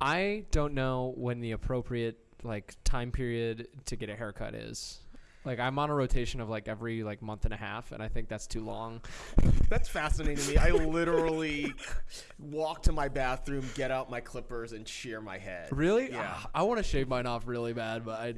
I don't know when the appropriate like time period to get a haircut is. Like I'm on a rotation of like every like month and a half, and I think that's too long. That's fascinating to me. I literally walk to my bathroom, get out my clippers, and shear my head. Really? Yeah. Ah, I want to shave mine off really bad, but I,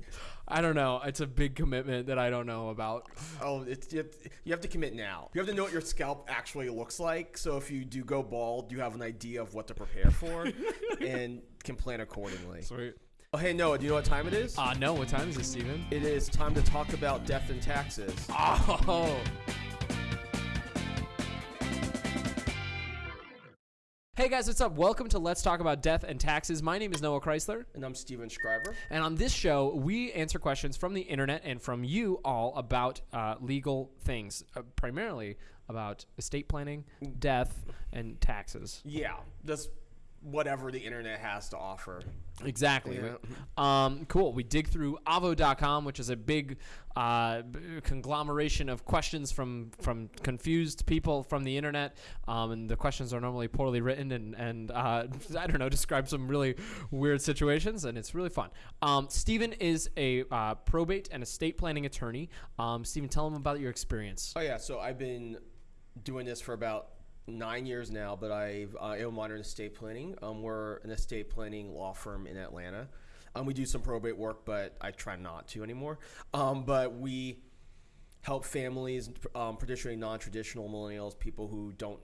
I don't know. It's a big commitment that I don't know about. Oh, it's you have, you have to commit now. You have to know what your scalp actually looks like. So if you do go bald, you have an idea of what to prepare for, and can plan accordingly. Sweet. Oh, hey Noah, do you know what time it is? Uh, no. What time is it, Steven? it is time to talk about death and taxes. Oh. Hey guys, what's up? Welcome to Let's Talk About Death and Taxes. My name is Noah Chrysler, And I'm Steven Schreiber. and on this show, we answer questions from the internet and from you all about uh, legal things, uh, primarily about estate planning, death, and taxes. Yeah, that's whatever the internet has to offer. Exactly. Yeah. Um, cool. We dig through Avvo.com, which is a big uh, conglomeration of questions from from confused people from the internet. Um, and the questions are normally poorly written and, and uh, I don't know, describe some really weird situations. And it's really fun. Um, Stephen is a uh, probate and estate planning attorney. Um, Stephen, tell him about your experience. Oh yeah, so I've been doing this for about nine years now, but I've uh, am modern estate planning. Um, we're an estate planning law firm in Atlanta. Um, we do some probate work, but I try not to anymore. Um, but we help families, um, traditionally non-traditional millennials, people who don't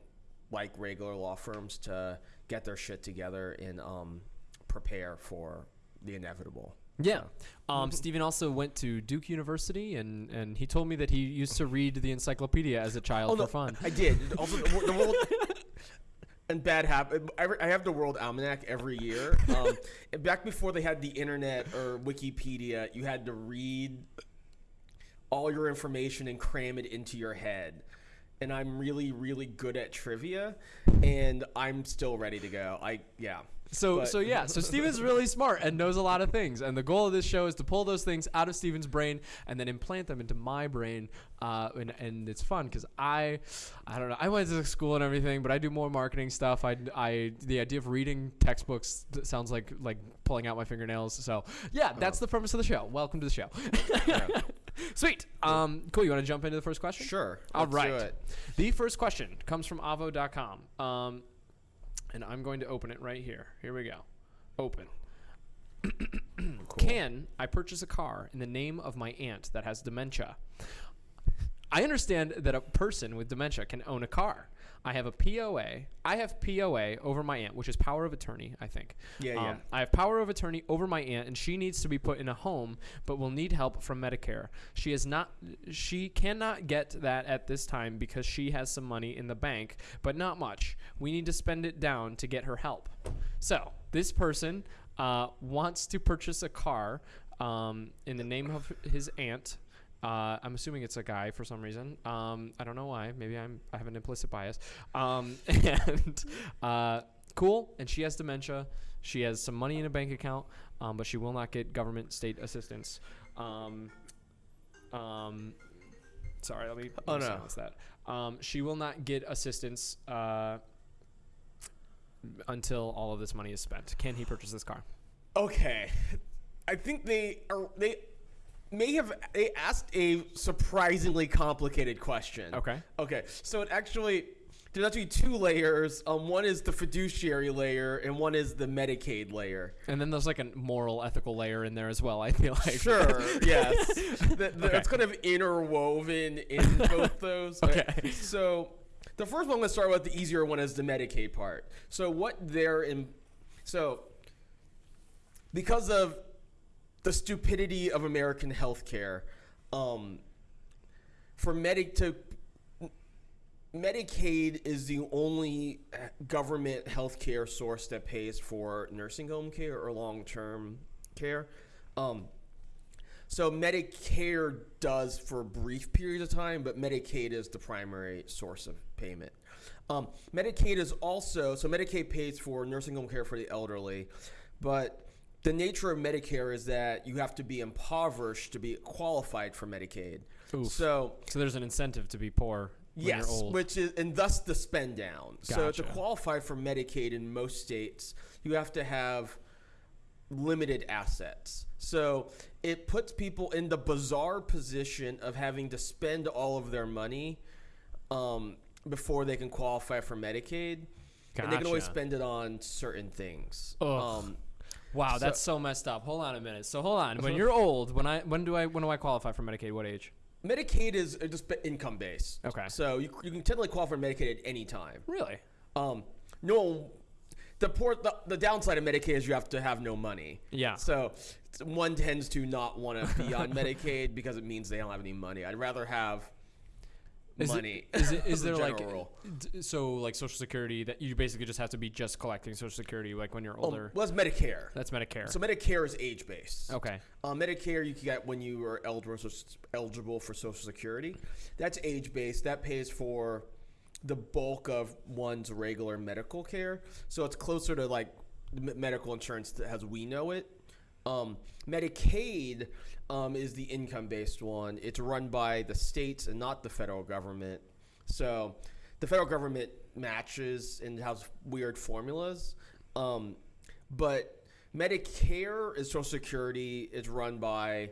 like regular law firms, to get their shit together and um, prepare for the inevitable. Yeah. Um, Stephen also went to Duke University, and, and he told me that he used to read the encyclopedia as a child Oh, for no, fun. I did. Also, the, the world and bad habit. I have the World Almanac every year. Um, back before they had the internet or Wikipedia, you had to read all your information and cram it into your head. And I'm really, really good at trivia, and I'm still ready to go. I yeah. So But- so yeah, so Steven's really smart and knows a lot of things. And the goal of this show is to pull those things out of Steven's brain and then implant them into my brain. Uh, and, and it's fun because I, I don't know, I went to school and everything, but I do more marketing stuff. I, I the idea of reading textbooks sounds like like pulling out my fingernails. So yeah, that's the premise of the show. Welcome to the show. Sweet. Um, cool. You want to jump into the first question? Sure. All right. do it. The first question comes from Avvo.com. Um, and I'm going to open it right here. Here we go. Open. Can I purchase a car in the name of my aunt that has dementia? I understand that a person with dementia can own a car. I have a POA. I have POA over my aunt, which is power of attorney, I think. Yeah, yeah. Um, I have power of attorney over my aunt, and she needs to be put in a home, but will need help from Medicare. She is not. She cannot get that at this time because she has some money in the bank, but not much. We need to spend it down to get her help. So this person uh, wants to purchase a car um, in the name of his aunt. Uh, I'm assuming it's a guy for some reason. Um, I don't know why. Maybe I'm I have an implicit bias. Um, and uh, cool. And she has dementia. She has some money in a bank account, um, but she will not get government state assistance. Um, um, sorry, let me, let Oh, me no. that. Um, she will not get assistance uh, until all of this money is spent. Can he purchase this car? Okay, I think they are they may have they asked a surprisingly complicated question. Okay. Okay, so it actually there's actually two layers. Um, one is the fiduciary layer, and one is the Medicaid layer. And then there's like a moral, ethical layer in there as well. I feel like Sure. yes. The, the, Okay. It's kind of interwoven in both those. Okay. So the first one, let's start with the easier one, is the Medicaid part. So what they're in. So because of the stupidity of American healthcare, um, for Medic to Medicaid is the only uh, government healthcare source that pays for nursing home care or long-term care. Um, so Medicare does for brief periods of time, but Medicaid is the primary source of payment. Um, Medicaid is also so Medicaid pays for nursing home care for the elderly, but the nature of Medicare is that you have to be impoverished to be qualified for Medicaid. Oof. So So there's an incentive to be poor when yes, you're old. which is and thus the spend down. So to qualify for Medicaid in most states, you have to have limited assets. So it puts people in the bizarre position of having to spend all of their money um, before they can qualify for Medicaid. And they can Gotcha. spend it on certain things. Um, Wow, So- that's so messed up. Hold on a minute. So hold on. When you're old, when I when do I when do I qualify for Medicaid? What age? Medicaid is uh, just income based. Okay. So you, you can technically qualify for Medicaid at any time. Really? Um, no, the poor the, the downside of Medicaid is you have to have no money. Yeah. So one tends to not want to be on Medicaid because it means they don't have any money. I'd rather have Is money. Is it is there like rule. so like Social Security that you basically just have to be just collecting Social Security like when you're Um, older? well, it's Medicare. That's Medicare. So Medicare is age based. okay. Uh, Medicare you can get when you are eligible eligible for Social Security. That's age based. That pays for the bulk of one's regular medical care. So it's closer to like medical insurance as we know it. Um, Medicaid um, is the income based one. It's run by the states and not the federal government. So the federal government matches and has weird formulas. Um, but Medicare is Social Security. It's run by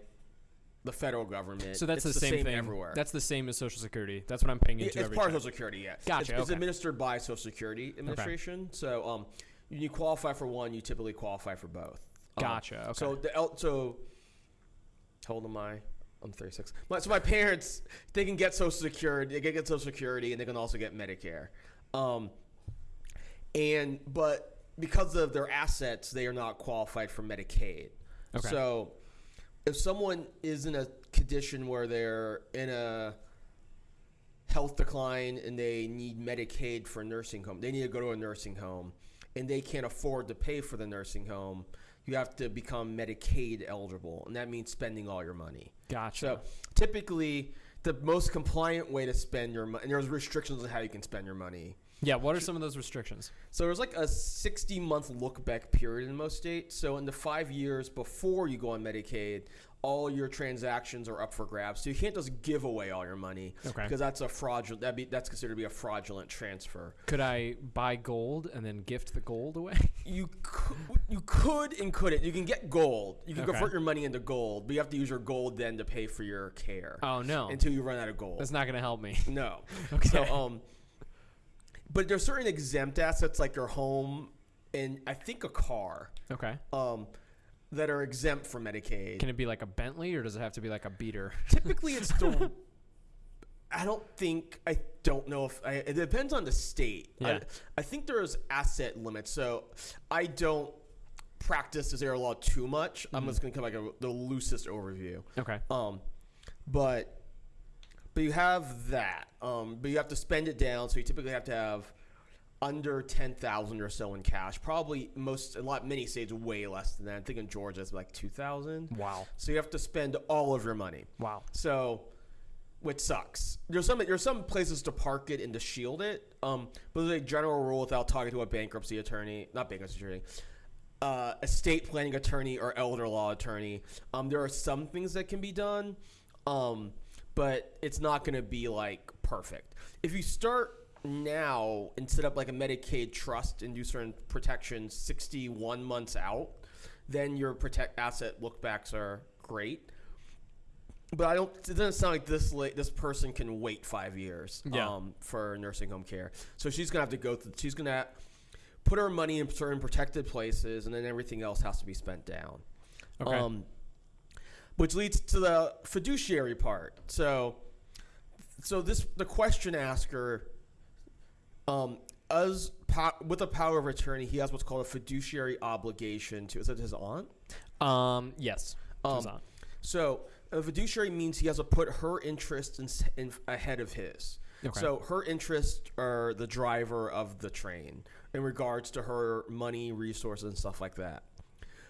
the federal government. So that's It's the, same, thing everywhere. That's the same as Social Security. That's what I'm paying into it's part of. Social Security. Yeah, Gotcha, It's, it's administered by Social Security Administration. So um, when you qualify for one, you typically qualify for both. Um, Gotcha. Okay. So the el- so how old am I? I'm 36. My, so my parents they can get Social Security. They can get Social Security, and they can also get Medicare. Um, and but because of their assets, they are not qualified for Medicaid. Okay. So if someone is in a condition where they're in a health decline and they need Medicaid for a nursing home, they need to go to a nursing home, and they can't afford to pay for the nursing home. You have to become Medicaid eligible, and that means spending all your money. gotcha. So typically, the most compliant way to spend your money, and there's restrictions on how you can spend your money. yeah. What are some of those restrictions? So there's like a 60 month look back period in most states. So in the five years before you go on Medicaid, all your transactions are up for grabs. So you can't just give away all your money Okay. because that's a fraudulent. That be that's considered to be a fraudulent transfer. Could I buy gold and then gift the gold away? You could, you could and couldn't. You can get gold. You can Okay. convert your money into gold, but you have to use your gold then to pay for your care oh no, until you run out of gold. that's not gonna help me. No. Okay. So, um, but there's certain exempt assets like your home and I think a car Okay. um, that are exempt from Medicaid. Can it be like a Bentley or does it have to be like a beater? Typically, it's the. I don't think I don't know if I, it depends on the state. Yeah. I, I think there's asset limits, so I don't practice this area law too much. I'm just gonna come like a, the loosest overview. Okay. Um, but but you have that. Um, but you have to spend it down. So you typically have to have under ten thousand or so in cash. Probably most a lot many states way less than that. I think in Georgia it's like two thousand. Wow. So you have to spend all of your money. Wow. So, which sucks. There's some there's some places to park it and to shield it. Um, but there's a general rule without talking to a bankruptcy attorney, not bankruptcy attorney, uh, estate planning attorney or elder law attorney. Um, there are some things that can be done, um, but it's not going to be like perfect. If you start now and set up like a Medicaid trust and do certain protections 61 months out, then your protect asset lookbacks are great. But I don't. It doesn't sound like this late. This person can wait five years Yeah. um, for nursing home care. So she's gonna have to go through. She's gonna put her money in certain protected places, and then everything else has to be spent down. Okay. Um, which leads to the fiduciary part. So, so this the question asker, um, as po- with a power of attorney, he has what's called a fiduciary obligation to. Is it his aunt? Um. Yes. Um, Goes on. So a fiduciary means he has to put her interests in, in ahead of his. Okay. So her interests are the driver of the train in regards to her money, resources, and stuff like that.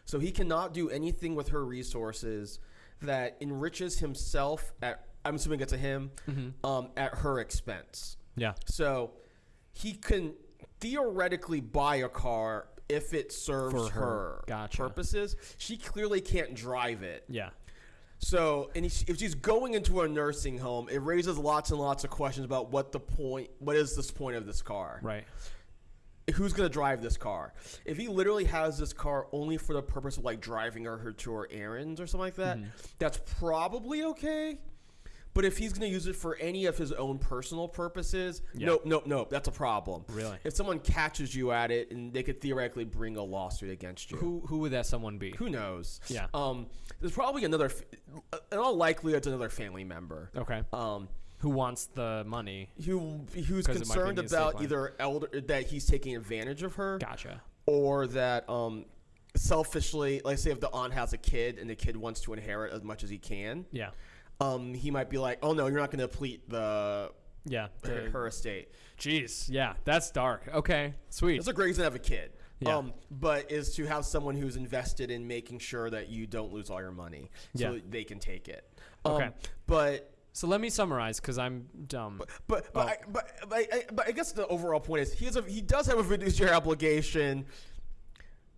So he cannot do anything with her resources that enriches himself at. I'm assuming it's a him Mm-hmm. um, at her expense. Yeah. So he can theoretically buy a car if it serves her. her, Gotcha. purposes. She clearly can't drive it. Yeah. So, and if if she's going into a nursing home, it raises lots and lots of questions about what the point, what is this point of this car? Right. Who's gonna drive this car? If he literally has this car only for the purpose of like driving her, her to her errands or something like that, Mm-hmm. that's probably okay. But if he's gonna use it for any of his own personal purposes, Yeah. nope, nope, nope, that's a problem. Really? If someone catches you at it, and they could theoretically bring a lawsuit against you. Who who would that someone be? Who knows? Yeah. Um, there's probably another. In all likelihood, it's another family member. Okay. Um, Who wants the money? who who's 'Cause it might be in concerned about either elder that he's taking advantage of her, Gotcha. or that um, selfishly, like say if the aunt has a kid and the kid wants to inherit as much as he can, Yeah. Um, he might be like, oh no, you're not going to deplete the Yeah. her, the- her estate. Jeez. Yeah. That's dark. Okay. Sweet. It's a great reason to have a kid. Yeah. Um, but is to have someone who's invested in making sure that you don't lose all your money, so Yeah. that they can take it. Um, Okay. But So let me summarize because I'm dumb. But but Oh. I, but, but, I, but I guess the overall point is he has a, he does have a fiduciary obligation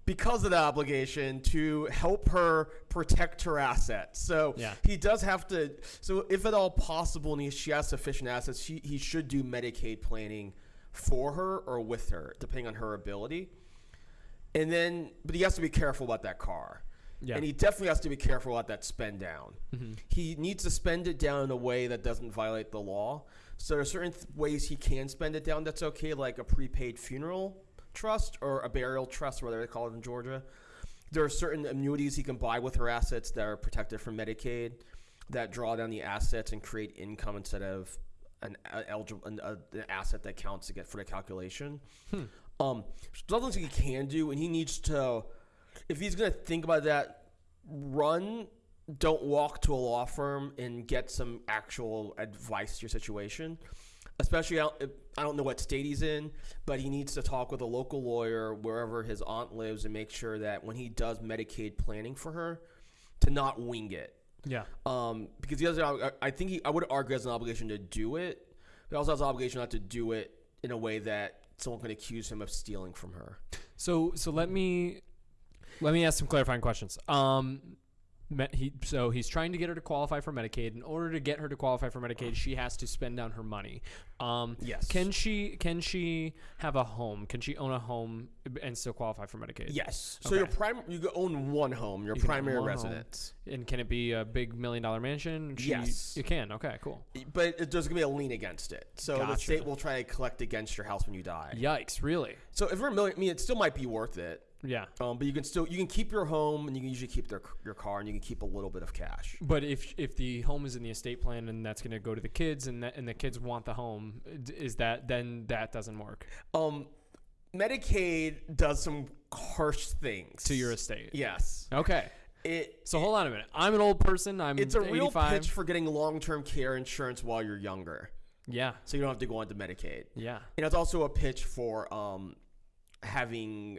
because of that obligation to help her protect her assets. So Yeah. he does have to. So if at all possible, and he, she has sufficient assets, she, he should do Medicaid planning for her or with her, depending on her ability. And then, but he has to be careful about that car. Yeah. And he definitely has to be careful about that spend down. Mm-hmm. He needs to spend it down in a way that doesn't violate the law. So there are certain th- ways he can spend it down that's okay, like a prepaid funeral trust or a burial trust, whatever they call it in Georgia. There are certain annuities he can buy with her assets that are protected from Medicaid that draw down the assets and create income instead of an, eligible, an, an asset that counts to get for the calculation. Um, so he can do, and he needs to, if he's going to think about that, run, don't walk to a law firm and get some actual advice to your situation. Especially, out, I don't know what state he's in, but he needs to talk with a local lawyer wherever his aunt lives and make sure that when he does Medicaid planning for her, to not wing it yeah. um, because he has. I think he. I would argue has an obligation to do it. He also has an obligation not to do it in a way that someone can accuse him of stealing from her. So so let me let me ask some clarifying questions. Um, he so he's trying to get her to qualify for Medicaid. In order to get her to qualify for Medicaid, she has to spend down her money. Um, Yes. Can she can she have a home? Can she own a home and still qualify for Medicaid? Yes. So your prime, you own one home, your You primary one home. residence, And can it be a big million dollar mansion? She, Yes. You can. Okay. Cool. but it, there's gonna be a lien against it. So the state will try to collect against your house when you die. Yikes! Really? So if you're a million, I mean, it still might be worth it. Yeah. Um, but you can still you can keep your home and you can usually keep their your car and you can keep a little bit of cash. But if if the home is in the estate plan and that's going to go to the kids and that, and the kids want the home, is that then that doesn't work Um, Medicaid does some harsh things to your estate? Yes. Okay. It So hold on a minute. I'm an old person. I'm It's a real pitch for getting long-term care insurance while you're younger, Yeah. so you don't have to go on to Medicaid. Yeah. And it's also a pitch for um, having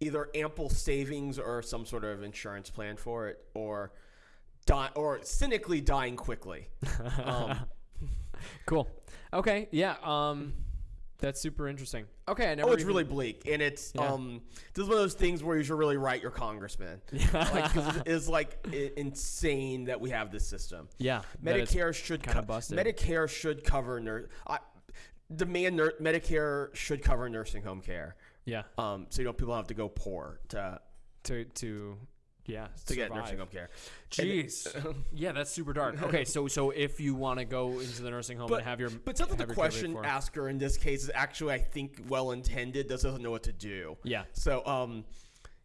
either ample savings or some sort of insurance plan for it, or die, or cynically dying quickly. Um, Cool. Okay. Yeah. Um, that's super interesting. Okay. I never. oh, it's even- really bleak, and it's Yeah. um, this is one of those things where you should really write your congressman. like, 'cause it is like insane that we have this system. Yeah. Medicare should kinda co- busted. Medicare should cover nurse. I demand nur- Medicare should cover nursing home care. Yeah. Um, so you don't people have to go poor to To to yeah to get survive. nursing home care. Jeez. yeah, that's super dark. Okay, so so if you want to go into the nursing home But and have your but something the your care paid question asker in this case is actually I think well intended. Does doesn't know what to do. Yeah. So um,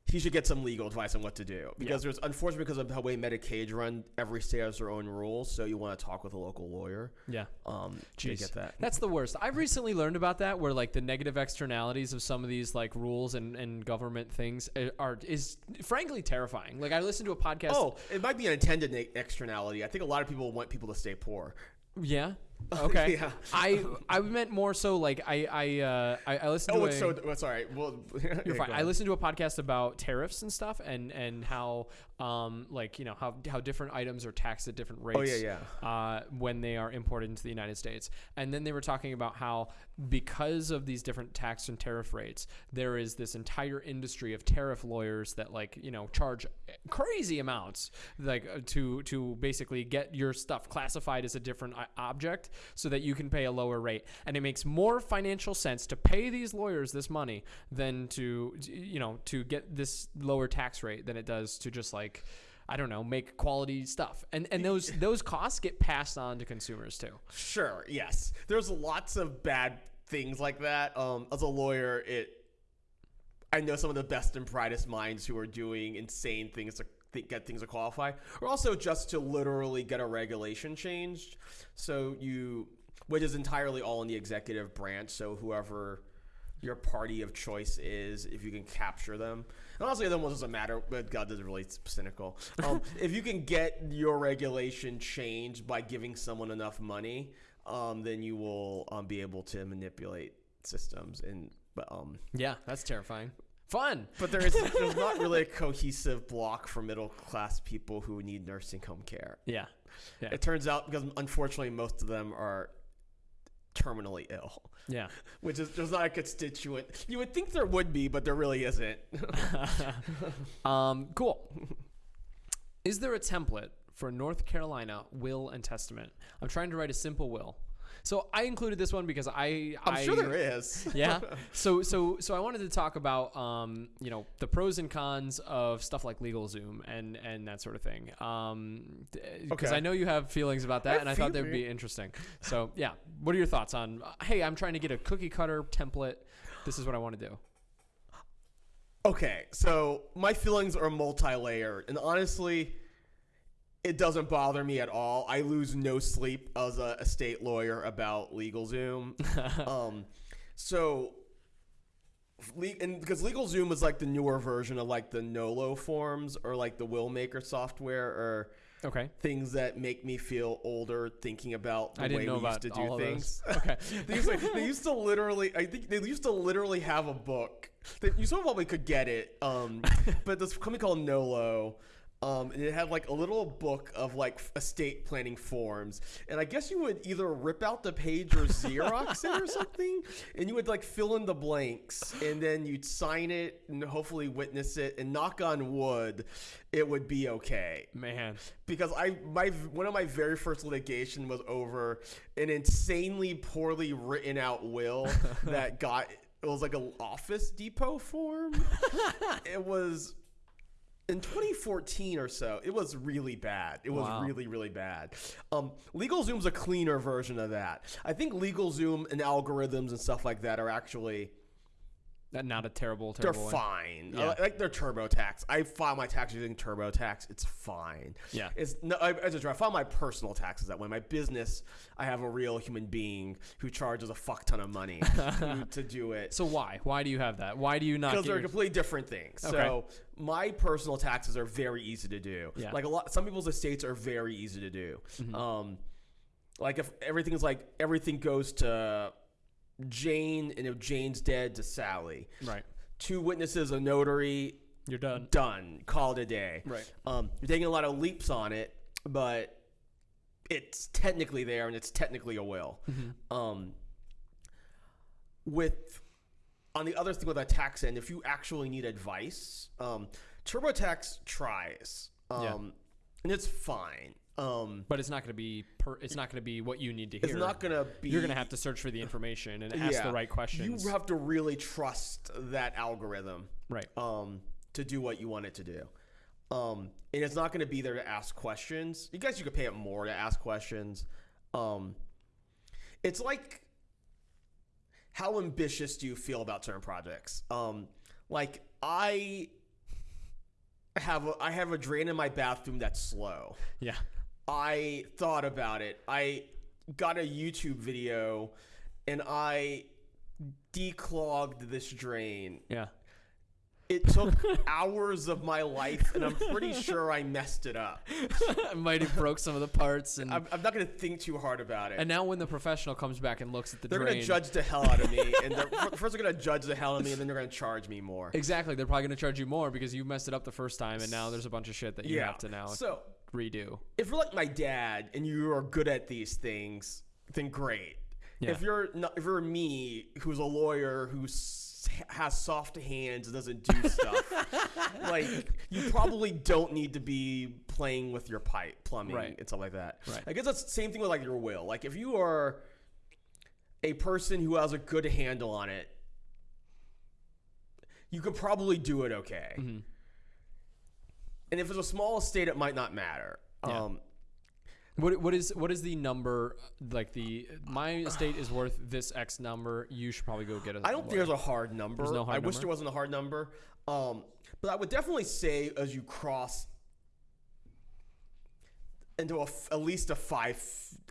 he should get some legal advice on what to do because there's unfortunately because of the way Medicaid run, every state has their own rules. So you want to talk with a local lawyer. Yeah. Um, Jeez. get that. That's the worst. I've recently learned about that, where like the negative externalities of some of these like rules and, and government things uh, are is frankly terrifying. Like I listened to a podcast. Oh, it might be an intended externality. I think a lot of people want people to stay poor. yeah. Okay. Yeah. I I meant more so like I I uh, I, I listened Oh, to it's a, so. Well, sorry. Well, You're fine. I listened to a podcast about tariffs and stuff, and and how um like you know how how different items are taxed at different rates. Oh, yeah, yeah. Uh, when they are imported into the United States, and then they were talking about how because of these different tax and tariff rates, there is this entire industry of tariff lawyers that like you know charge crazy amounts like uh, to to basically get your stuff classified as a different object so that you can pay a lower rate and it makes more financial sense to pay these lawyers this money than to you know to get this lower tax rate than it does to just like I don't know, make quality stuff, and and those those costs get passed on to consumers too. Sure. Yes. There's lots of bad things like that. Um, as a lawyer, it. I know some of the best and brightest minds who are doing insane things to th- get things to qualify, or also just to literally get a regulation changed. So you, which is entirely all in the executive branch. So whoever your party of choice is, if you can capture them. And honestly, the other one doesn't matter, but God is really cynical. Um, if you can get your regulation changed by giving someone enough money, um, then you will um, be able to manipulate systems. And but um, Yeah, that's terrifying. Fun. but there is there's not really a cohesive block for middle class people who need nursing home care. Yeah. Yeah. It turns out because unfortunately most of them are terminally ill. Yeah. Which is there's not a constituent. You would think there would be, but there really isn't. um, cool. Is there a template for North Carolina will and testament? I'm trying to write a simple will. So I included this one because I I'm I, sure there is. yeah. So so so I wanted to talk about um you know the pros and cons of stuff like LegalZoom and and that sort of thing. Um because Okay. I know you have feelings about that, I and I thought that would be interesting. So yeah, what are your thoughts on? uh, Hey, I'm trying to get a cookie cutter template. This is what I want to do. Okay, so my feelings are multi-layered, and honestly, it doesn't bother me at all. I lose no sleep as a estate lawyer about LegalZoom. um, so, and because LegalZoom is like the newer version of like the Nolo forms or like the Will Maker software or Okay. things that make me feel older thinking about the I didn't way know we about used to do things. Okay. they, used to, they used to literally, I think they used to literally have a book. That you so probably could get it, um, but this company called Nolo. Um, and it had like a little book of like estate planning forms, and I guess you would either rip out the page or Xerox it or something, and you would like fill in the blanks, and then you'd sign it and hopefully witness it, and knock on wood, it would be okay Man. because I my one of my very first litigation was over an insanely poorly written out will that got it was like an Office Depot form. it was in 2014 or so. It was really bad. It was Wow. really really bad. Um, LegalZoom's a cleaner version of that. I think LegalZoom and algorithms and stuff like that are actually not a terrible, they're one. fine. Yeah. Like their TurboTax. I file my tax using TurboTax. It's fine. Yeah. It's no. I, as a driver, I file my personal taxes that way. My business, I have a real human being who charges a fuck ton of money to, to do it. So why? Why do you have that? Why do you not? Because they're your, completely different things. Okay. So my personal taxes are very easy to do. Yeah. Like a lot, some people's estates are very easy to do. Mm-hmm. Um, like if everything's like everything goes to Jane, and if Jane's dead, to Sally. right. Two witnesses, a notary, You're done. done. Call it a day. Right. Um, you're taking a lot of leaps on it, but it's technically there and it's technically a will. Mm-hmm. Um, with on the other thing with that tax end, if you actually need advice, um, TurboTax tries, um, Yeah. and it's fine. Um, But it's not going to be. Per, it's not going to be what you need to hear. it's not gonna be. You're going to have to search for the information and ask the right questions. You have to really trust that algorithm. right. um, to do what you want it to do. Um, and it's not going to be there to ask questions. You guys, you could pay it more to ask questions. Um, it's like, how ambitious do you feel about certain projects? Um, like I have a, I have a drain in my bathroom that's slow. Yeah. I thought about it. I got a YouTube video and I declogged this drain Yeah. It took hours of my life, and I'm pretty sure I messed it up. I might have broke some of the parts, and I'm, I'm not going to think too hard about it. and now when the professional comes back and looks at the they're going to judge the hell out of me, and they're, first they're going to judge the hell out of me, and then they're going to charge me more. exactly, they're probably going to charge you more because you messed it up the first time, and now there's a bunch of shit that you have to now So redo. if you're like my dad and you are good at these things, then great. Yeah. If you're not, if you're me, who's a lawyer who has soft hands and doesn't do stuff, like you probably don't need to be playing with your pipe, plumbing, Right. and stuff like that. Right. I guess that's the same thing with like your will. Like if you are a person who has a good handle on it, you could probably do it okay. Mm-hmm. And if it's a small estate, it might not matter. Yeah. Um, What what is what is the number like the my estate is worth this X number? You should probably go get a. I don't think there's a hard number. There's no hard I wish there wasn't a hard number. Um, but I would definitely say as you cross into a f at least a five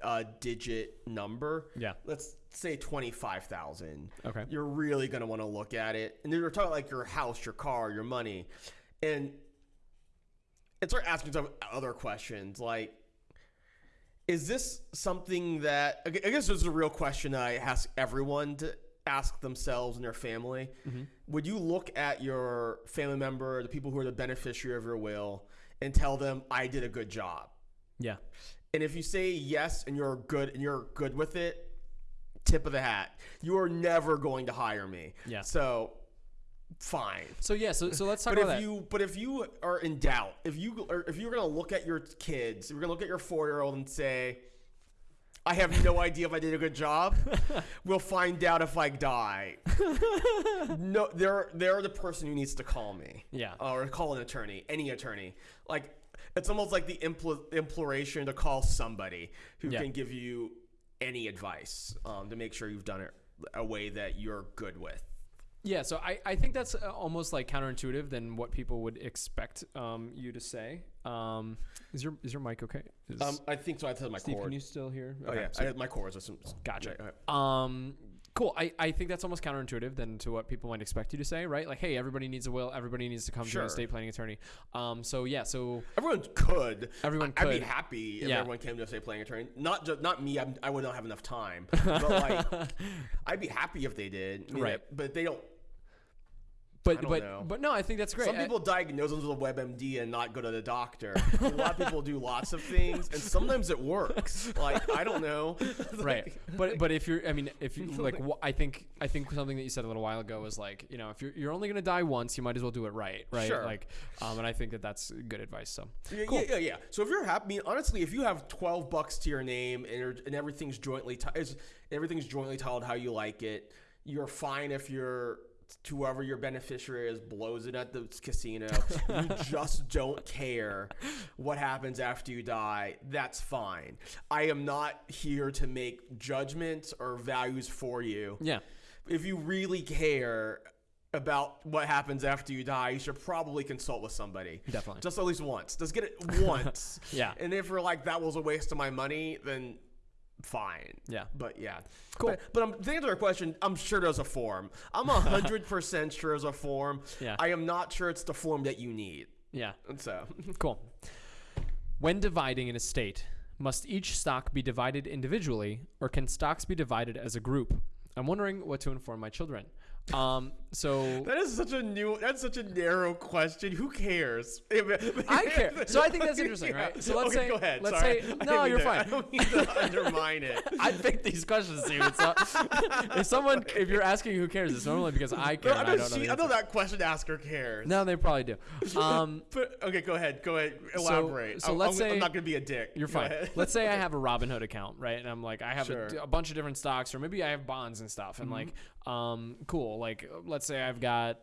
uh, digit number. Yeah. Let's say twenty five thousand. Okay. You're really gonna want to look at it, and then you're talking like your house, your car, your money, and and start asking some other questions like is this something that I guess this is a real question I ask everyone to ask themselves and their family. Mm-hmm. Would you look at your family member, the people who are the beneficiary of your will, and tell them I did a good job? Yeah. And if you say yes and you're good and you're good with it, tip of the hat. You are never going to hire me. Yeah. So fine. So yeah. So so let's talk But if that. you but if you are in doubt, if you or if you're gonna look at your kids, you're gonna look at your four year old and say, I have no idea if I did a good job. we'll find out if I die. no, they're they're the person who needs to call me. Yeah. Or call an attorney, any attorney. Like it's almost like the impl- imploration to call somebody who Yeah. can give you any advice um, to make sure you've done it a way that you're good with. Yeah, so I, I think that's uh, almost like counterintuitive than what people would expect um, you to say. Um, is your is your mic okay? Is, Um, I think so. I said my Steve, cord. can you still hear? Oh yeah, so- I, my core is some. Gotcha. Yeah, okay. Um, cool. I, I think that's almost counterintuitive than to what people might expect you to say, right? Like, hey, everybody needs a will. Everybody needs to come to an estate planning attorney. Um, so yeah, so Everyone could. Everyone I- I'd be happy if Yeah. everyone came to a state planning attorney. Not just not me. I'm, I would not have enough time. But like, I'd be happy if they did. I mean, Right. But they don't. But but know. but no, I think that's great. Some I- people diagnose them with a WebMD and not go to the doctor. a lot of people do lots of things, and sometimes it works. Like I don't know. right but but if you're i mean if you like i think i think something that you said a little while ago was like you know if you're, you're only going to die once you might as well do it right right Sure. like um and i think that that's good advice so Yeah, Cool. yeah, yeah, yeah. So if you're happy, I mean, honestly, if you have twelve bucks to your name and, you're- and everything's jointly is everything's jointly titled how you like it, you're fine if you're whoever your beneficiary is blows it at the casino. you just don't care what happens after you die. That's fine. I am not here to make judgments or values for you yeah if you really care about what happens after you die, you should probably consult with somebody. Definitely. Just at least once. Just get it once. Yeah. And if you're like, that was a waste of my money, then fine. Yeah. But yeah. Cool. But, but I'm, to answer your question, I'm sure there's a form. I'm 100% sure there's a form. Yeah. I am not sure it's the form that you need. yeah And so, cool when dividing an estate must each stock be divided individually or can stocks be divided as a group i'm wondering what to inform my children um so that is such a new, that's such a narrow question. Who cares? I care. So I think that's interesting, right? So let's Okay, say- go ahead. let's Sorry. say- no, you're to- fine. I don't mean to undermine it. I pick these questions, not, if someone, if you're asking who cares, it's normally because I care. No, I know, I don't know. she, the I know that question asker cares. No, they probably do. Um, But okay, go ahead. Go ahead. Elaborate. so I'm, let's I'm, I'm not gonna be a dick. you're fine. Let's say I have a Robinhood account, right? And I'm like, I have Sure. a, a bunch of different stocks, or maybe I have bonds and stuff. And like, um, cool. Like, let's say I've got.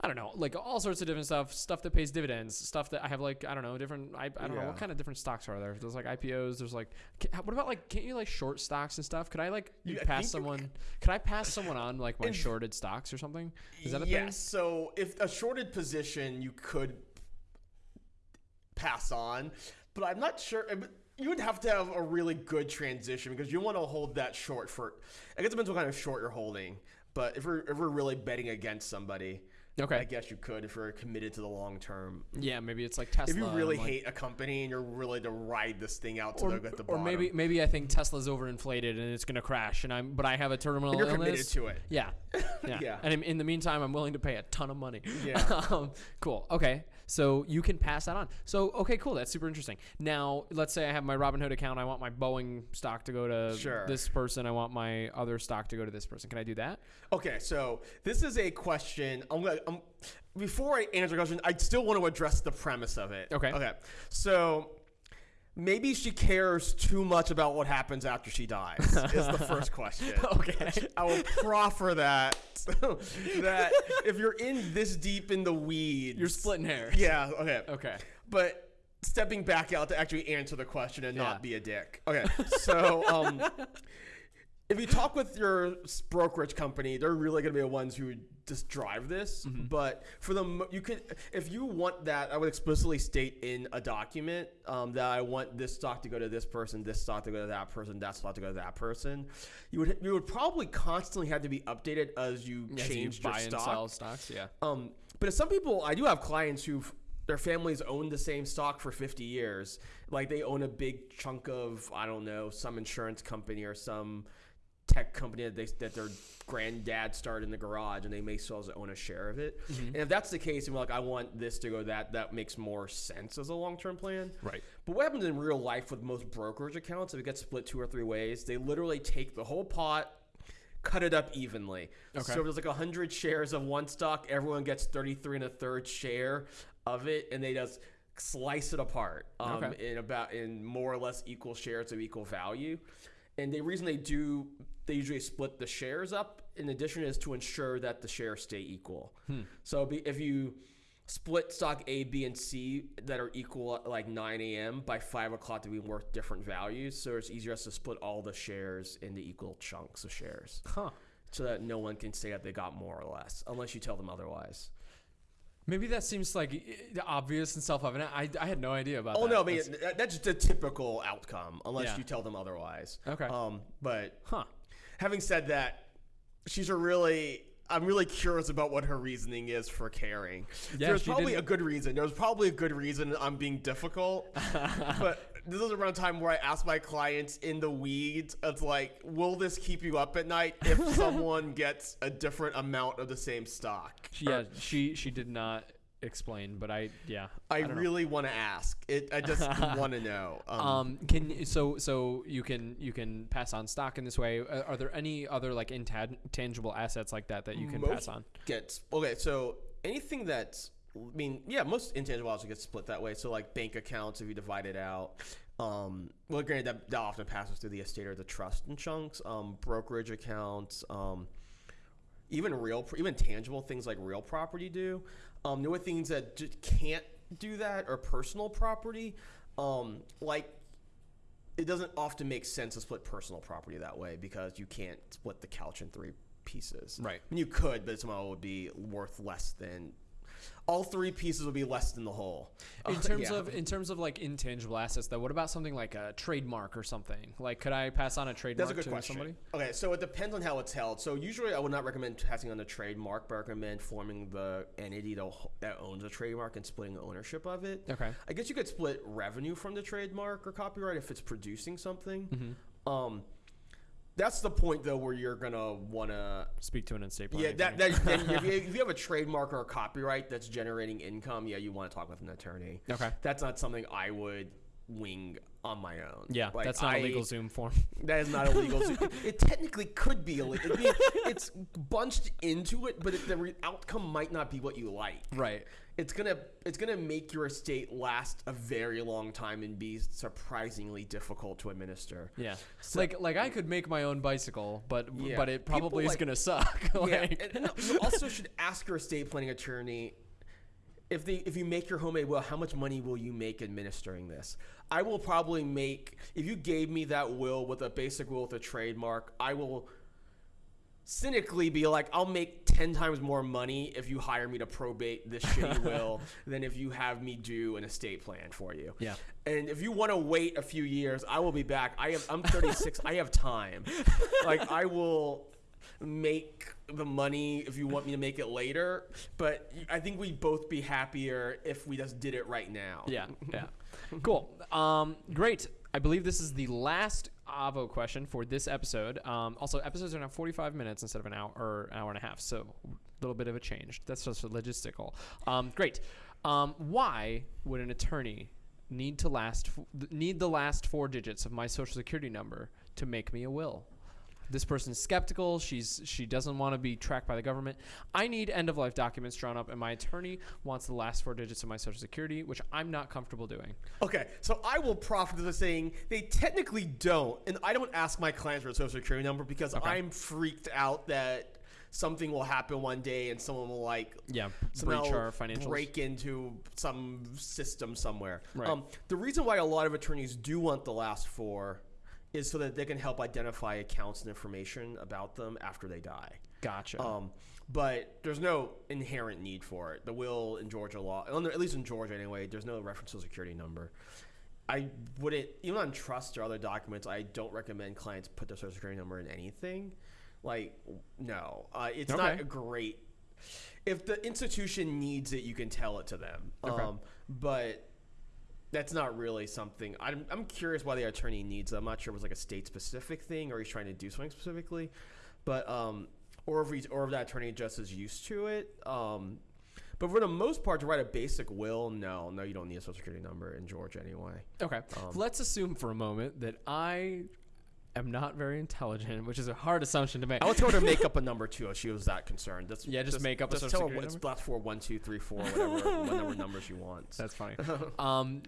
I don't know, like all sorts of different stuff, stuff that pays dividends, stuff that I have like I don't know, different. I, I don't know what kind of different stocks are there. There's like IPOs. There's like, ca- what about like can't you like short stocks and stuff? Could I like You- I pass you someone? Could I pass someone on like my And- shorted stocks or something? Is that a yes. thing? So if a shorted position, you could pass on, but I'm not sure. You would have to have a really good transition because you want to hold that short for. I guess it depends what kind of short you're holding. But if we're if we're really betting against somebody, Okay. I guess you could if you're committed to the long term. Yeah, maybe it's like Tesla. If you really like- hate a company and you're really to ride this thing out to or, the, at the or maybe maybe I think Tesla's overinflated and it's gonna crash, and I'm but I have a terminal and you're illness. committed to it. Yeah. Yeah. Yeah. And in, in the meantime, I'm willing to pay a ton of money. Yeah. um, cool. Okay. So you can pass that on. So, okay, cool. That's super interesting. Now, let's say I have my Robinhood account. I want my Boeing stock to go to Sure. this person. I want my other stock to go to this person. Can I do that? Okay, so this is a question. I'm gonna. I'm, before I answer the question, I still want to address the premise of it. Okay. Okay. So maybe she cares too much about what happens after she dies. is the first question. Okay. I will proffer that that if you're in this deep in the weeds, You're splitting hairs. Yeah. Okay. Okay. But stepping back out to actually answer the question and Yeah. not be a dick. Okay. So um, if you talk with your brokerage company, they're really going to be the ones who just drive this. Mm-hmm. But for the you could if you want that, I would explicitly state in a document um, that I want this stock to go to this person, this stock to go to that person, that stock to go to that person. You would you would probably constantly have to be updated as you As you change buy your and stock. sell stocks. Yeah. Um, but if some people, I do have clients who their families own the same stock for 50 years. Like they own a big chunk of, I don't know, some insurance company or some tech company that they that their granddad started in the garage, and they may still own a share of it. And if that's the case, and we're like, I want this to go that, that makes more sense as a long term plan. Right. But what happens in real life with most brokerage accounts, if it gets split two or three ways, they literally take the whole pot, cut it up evenly. Okay. So if there's like 100 shares of one stock, everyone gets 33 and a third share of it, and they just slice it apart um, Okay. in about in more or less equal shares of equal value. And the reason they do, they usually split the shares up. In addition, is to ensure that the shares stay equal. So be, if you split stock A, B, and C that are equal at like 9 a.m. by 5 o'clock to be worth different values, so it's easier to split all the shares into equal chunks of shares, Huh. so that no one can say that they got more or less, unless you tell them otherwise. Maybe that seems like eh, obvious and self-evident. I, I had no idea about Oh that. no, I mean That's- that's just a typical outcome, unless Yeah. you tell them otherwise. Okay. Um, but huh. Having said that, she's a really. I'm really curious about what her reasoning is for caring. Yeah, There's probably didn't- a good reason. There's probably a good reason I'm being difficult. but this is around time where I ask my clients in the weeds, of like, will this keep you up at night if someone gets a different amount of the same stock? Yeah, she she did not explain, but I yeah. I, don't really want to ask. It. I just want to know. Um, can so so you can you can pass on stock in this way? Uh, Are there any other like intangible assets like that that you can pass on? Gets okay. So anything that's, I mean, yeah, most intangible assets get split that way. So like bank accounts, if you divide it out. Um, well, granted, that, that often passes through the estate or the trust in chunks. Um, brokerage accounts. Um, even real, even tangible things like real property do. Um, the only things that just can't do that are personal property. Um, like it doesn't often make sense to split personal property that way because you can't split the couch in three pieces. Right. I mean, you could, but somehow it would be worth less than. All three pieces would be less than the whole. In terms yeah. of in terms of like intangible assets, though, what about something like a trademark or something? Like, could I pass on a trademark That's a good to question. somebody? Okay, so it depends on how it's held. So usually, I would not recommend passing on a trademark, but I recommend forming the entity that owns a trademark and splitting ownership of it. Okay. I guess you could split revenue from the trademark or copyright if it's producing something. Mm-hmm. Um, that's the point though where you're gonna wanna Speak to an estate yeah planning. that, that if, you, if you have a trademark or a copyright that's generating income yeah you want to talk with an attorney. Okay. That's not something I would wing on my own. Yeah, Like, that's not I- a LegalZoom form. That is not illegal. So it, it technically could be illegal. I mean, it's bunched into it, but it, the re- outcome might not be what you like. right. It's gonna it's gonna make your estate last a very long time and be surprisingly difficult to administer. Yeah. like like I could make my own bicycle, but Yeah. but it probably People is like- gonna suck. Yeah, and, and you also should ask your estate planning attorney if they if you make your homemade will, how much money will you make administering this? I will probably make if you gave me that will with a basic will with a trademark, I will cynically be like, I'll make ten times more money if you hire me to probate this shitty will than if you have me do an estate plan for you. Yeah. And if you want to wait a few years, I will be back. I have I'm 36. I have time. Like I will make the money if you want me to make it later, but I think we'd both be happier if we just did it right now. Yeah, yeah. cool. Um, great. I believe this is the last Avvo question for this episode. Um, also, episodes are now 45 minutes instead of an hour or hour and a half, so a little bit of a change. That's just logistical. Um, great. Um, why would an attorney need to last need the last four digits of my social security number to make me a will? This person's skeptical. She's she doesn't want to be tracked by the government. I need end of life documents drawn up, and my attorney wants the last four digits of my social security, which I'm not comfortable doing. Okay, so I will profit to the saying they technically don't, and I don't ask my clients for a social security number because I'm freaked out that something will happen one day and someone will like Yeah, breach our financials. break into some system somewhere. Right. Um, the reason why a lot of attorneys do want the last four is so that they can help identify accounts and information about them after they die. Gotcha. Um, but there's no inherent need for it. The will in Georgia law, at least in Georgia anyway, there's no reference to a security number. I wouldn't, even on trust or other documents, I don't recommend clients put their social security number in anything. Like, no, uh, it's not a great. If the institution needs it, you can tell it to them. Okay. Um, but that's not really something. I'm, I'm curious why the attorney needs it. I'm not sure if it was like a state specific thing or he's trying to do something specifically, but um, or if he's or if that attorney just is used to it. Um, but for the most part, to write a basic will, no, no, you don't need a social security number in Georgia anyway. okay. um, Let's assume for a moment that I am not very intelligent, which is a hard assumption to make. I would tell her to make up a number too if she was that concerned. Just, Yeah, just make up a Just social tell her what it's number? last four, one, two, three, four, whatever, whatever numbers you want. That's funny. um,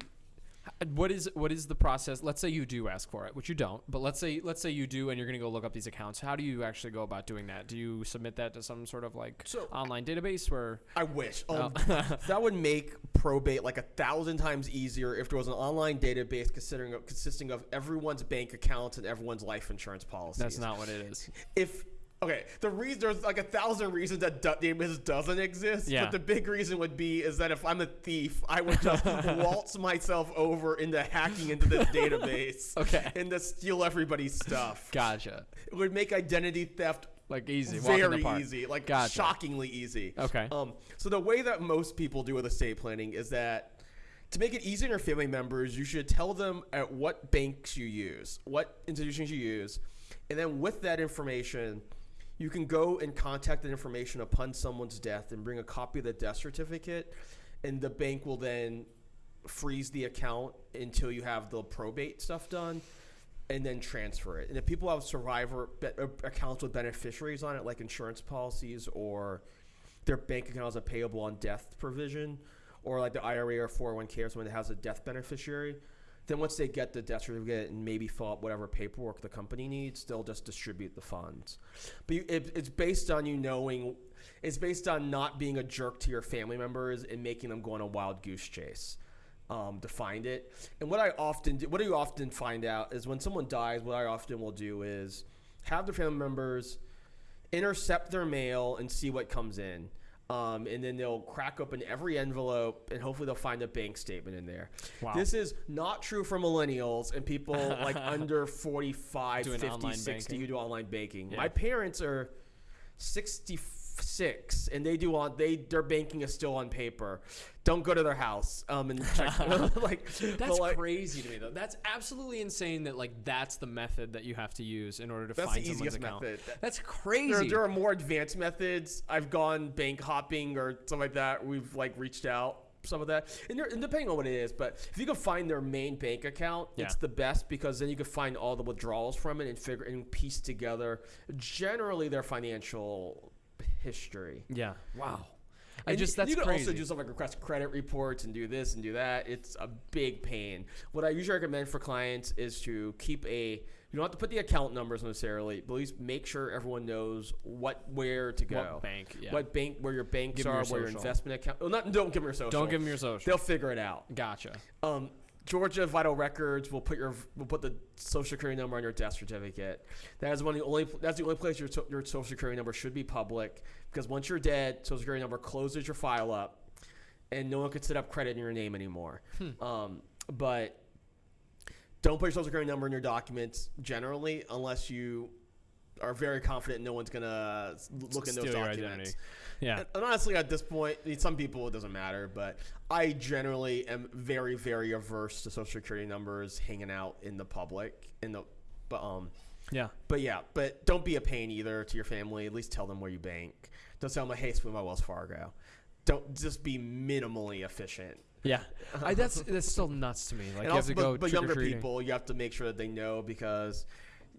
what is what is the process? Let's say you do ask for it, which you don't, but let's say let's say you do, and you're going to go look up these accounts. How do you actually go about doing that? Do you submit that to some sort of like So- online database where? I wish. Oh. Um, that would make probate like a thousand times easier if there was an online database considering consisting of everyone's bank accounts and everyone's life insurance policies. That's not what it is. If okay, the reason there's like a thousand reasons that du- database doesn't exist. Yeah. But the big reason would be is that if I'm a thief, I would just waltz myself over into hacking into this database. Okay. And to steal everybody's stuff. Gotcha. It would make identity theft Like easy. walk in the very easy, like Gotcha. shockingly easy. Okay. Um, so the way that most people do with estate planning is that to make it easy on your family members, you should tell them at what banks you use, what institutions you use, and then with that information, you can go and contact that information upon someone's death and bring a copy of the death certificate, and the bank will then freeze the account until you have the probate stuff done and then transfer it. And if people have survivor uh, accounts with beneficiaries on it, like insurance policies or their bank account has a payable on death provision, or like the IRA or 401k or someone that has a death beneficiary, then once they get the death certificate and maybe fill out whatever paperwork the company needs, they'll just distribute the funds. But you, it, it's based on you knowing, it's based on not being a jerk to your family members and making them go on a wild goose chase um, to find it. And what I often do, what I often find out is when someone dies, what I often will do is have their family members intercept their mail and see what comes in. Um, and then they'll crack open every envelope and hopefully they'll find a bank statement in there. Wow. This is not true for millennials and people like under 45, Doing 50, online 60 banking. who do online banking. Yeah. My parents are 66 and they do on they their banking is still on paper. Don't go to their house um and check like That's like, crazy to me though. That's absolutely insane that like that's the method that you have to use in order to That's find the someone's easiest account. method. That's crazy. there are more advanced methods. I've gone bank hopping or something like that. We've like reached out some of that, and, there, and depending on what it is. But if you can find their main bank account, Yeah. it's the best because then you can find all the withdrawals from it and figure and piece together generally their financial history. yeah. Wow. I And just that's you can crazy. also do stuff like request credit reports and do this and do that. It's a big pain. What I usually recommend for clients is to keep a. You don't have to put the account numbers necessarily, but at least make sure everyone knows what where to go. What bank? Yeah. What bank? Where your banks Give are? your where your investment account? Well, not don't give them your social. Don't give them your social. They'll figure it out. Gotcha. Um, Georgia Vital Records will put your will put the social security number on your death certificate. That is one of the only that's the only place your your social security number should be public because once you're dead, social security number closes your file up, and no one can set up credit in your name anymore. Um, but don't put your social security number in your documents generally unless you are very confident no one's gonna look in those documents. Yeah. And, and honestly, at this point, I mean, some people it doesn't matter, but I generally am very, very averse to social security numbers hanging out in the public. In the, but um, Yeah. but yeah, but don't be a pain either to your family. At least tell them where you bank. Don't tell them, hey, swim my Wells Fargo. Don't just be minimally efficient. Yeah. I, that's that's still nuts to me. Like also, have to go but, but younger people, you have to make sure that they know because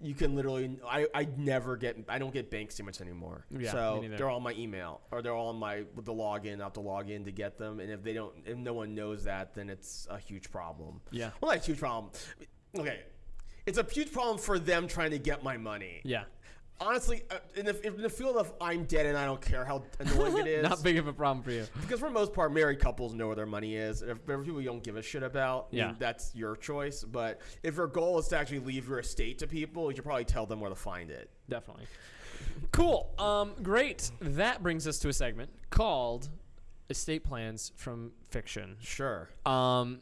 you can literally. I, I never get. I don't get bank statements anymore. Yeah, so they're on my email or they're all on my with the login. I have to log in to get them, and if they don't, if no one knows that, then it's a huge problem. Yeah. Well, not a huge problem. Okay, it's a huge problem for them trying to get my money. Yeah. Honestly, uh, in the, in the field of I'm dead and I don't care how annoying it is, Not big of a problem for you. because for the most part, married couples know where their money is. If there are people you don't give a shit about, I mean, Yeah. that's your choice. But if your goal is to actually leave your estate to people, you should probably tell them where to find it. Definitely. Cool. Um, great. That brings us to a segment called Estate Plans from Fiction. Sure. Um,